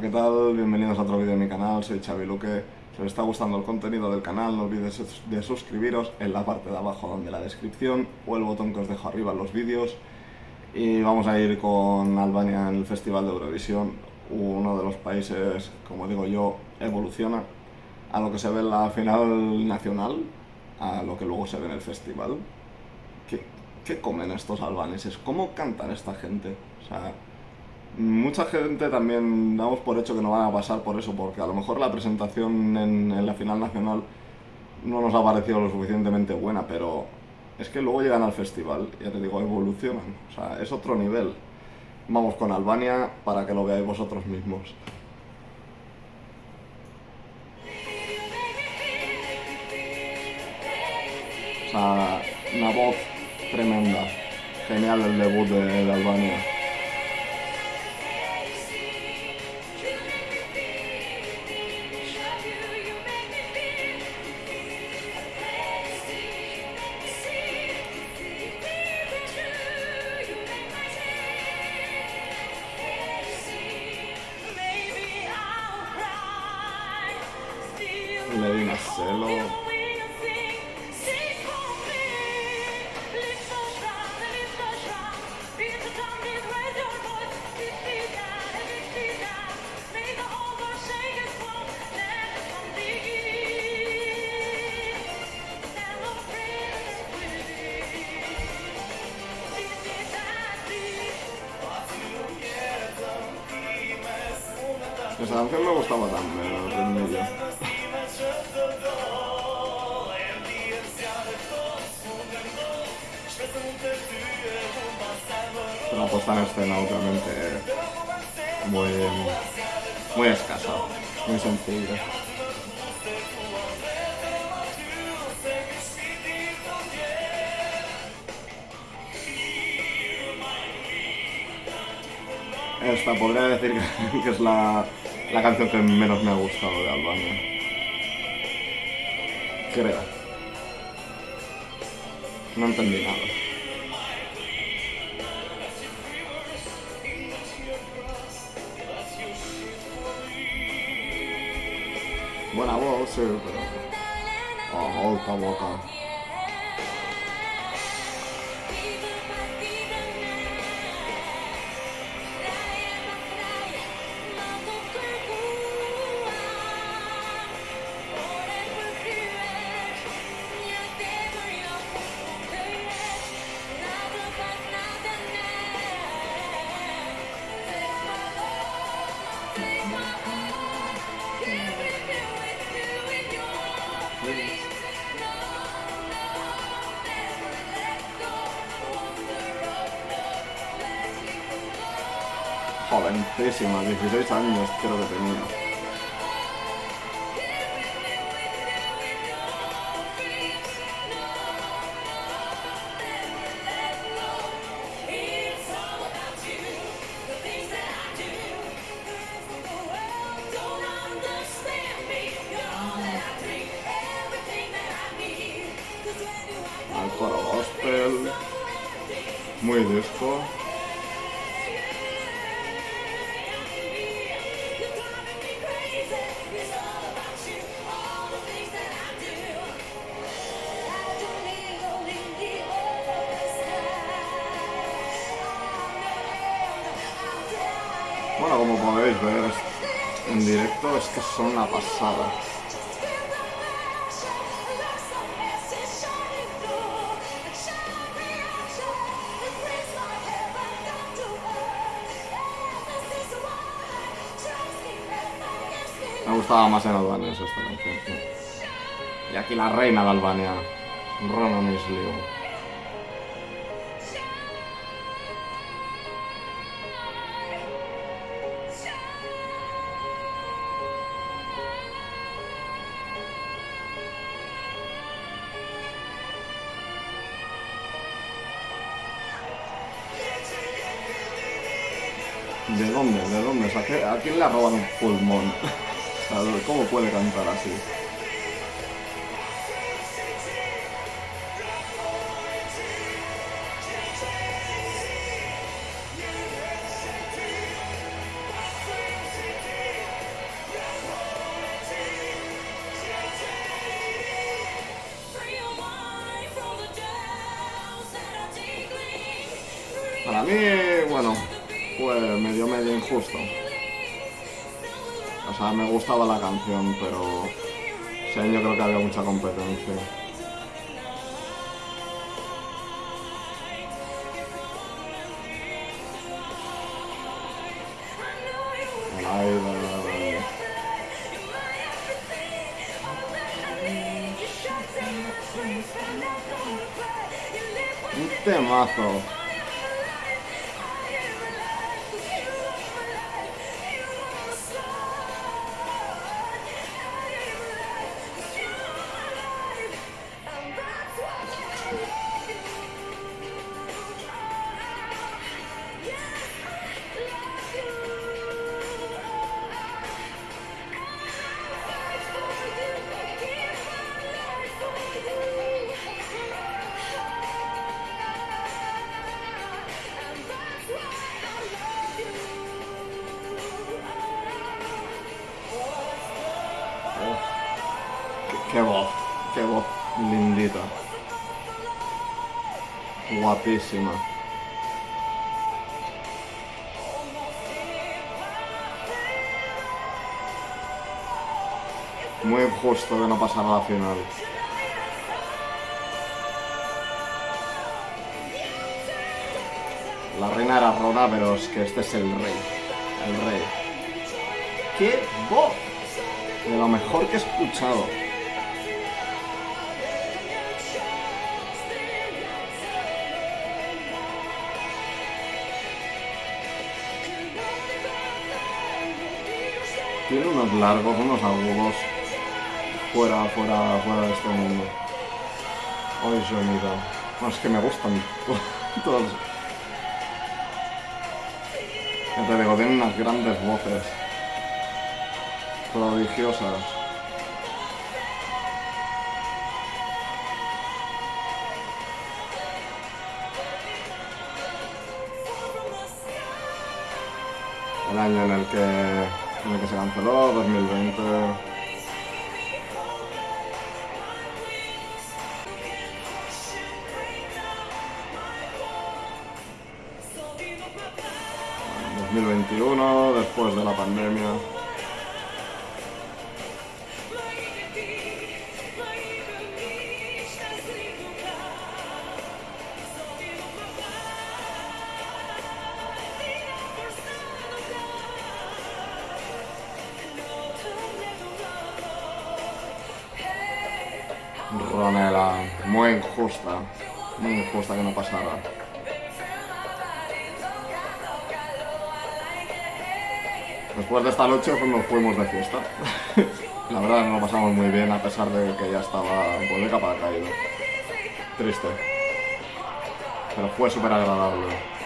¿qué tal? Bienvenidos a otro vídeo de mi canal, soy Xavi Luque. Si os está gustando el contenido del canal, no olvidéis de suscribiros en la parte de abajo donde la descripción o el botón que os dejo arriba en los vídeos. Y vamos a ir con Albania en el Festival de Eurovisión, uno de los países, como digo yo, evoluciona a lo que se ve en la final nacional, a lo que luego se ve en el festival. ¿Qué, qué comen estos albaneses? ¿Cómo cantan esta gente? O sea, mucha gente también damos por hecho que no van a pasar por eso, porque a lo mejor la presentación en, la final nacional no nos ha parecido lo suficientemente buena, pero es que luego llegan al festival, ya te digo, evolucionan, o sea, es otro nivel. Vamos con Albania para que lo veáis vosotros mismos. O sea, una voz tremenda. Genial el debut de, de Albania. Medina Celo. Esa canción me gustaba también, el ritmillo. Una puesta en escena obviamente muy, muy escasa, muy sencilla. Esta podría decir que, que es la, la canción que menos me ha gustado de Albania. Creo. No entendí nada. Buena voz, sí, pero... Oh, alta boca. Jovencísima, 16 años creo que tenía. Muy disco. Bueno, como podéis ver en directo es que son una pasada. Me gustaba más en Albania esta canción. Y aquí la reina de Albania, Rona Misliu. ¿De dónde? ¿De dónde? ¿A quién le ha robado un pulmón? ¿Cómo puede cantar así? Para mí, bueno, fue medio medio injusto. O sea, me gustaba la canción, pero ese año creo que había mucha competencia. El aire, Un temazo. Guapísima. Muy justo de no pasar a la final. La reina era Rona, pero es que este es el rey. El rey. ¡Qué voz! De lo mejor que he escuchado. Tiene unos largos, unos agudos. Fuera, fuera, fuera de este mundo. Ay, sonido. No, es que me gustan to- todos. Ya te digo, tienen unas grandes voces. Prodigiosas. El año en el que, el que se canceló, 2020. Bueno, 2021, después de la pandemia. Muy injusta, muy injusta que no pasara. Después de esta noche pues nos fuimos de fiesta. La verdad nos lo pasamos muy bien a pesar de que ya estaba pues, de capa caído. Triste. Pero fue súper agradable.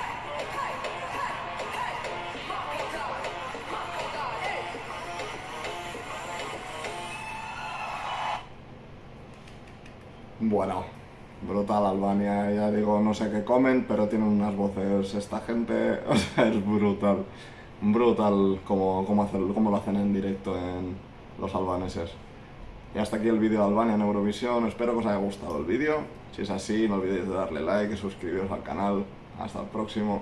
Bueno, brutal Albania, ya digo, no sé qué comen, pero tienen unas voces esta gente, o sea, es brutal. Brutal como, como, lo hacen en directo en los albaneses. Y hasta aquí el vídeo de Albania en Eurovisión, espero que os haya gustado el vídeo. Si es así, no olvidéis de darle like y suscribiros al canal. Hasta el próximo.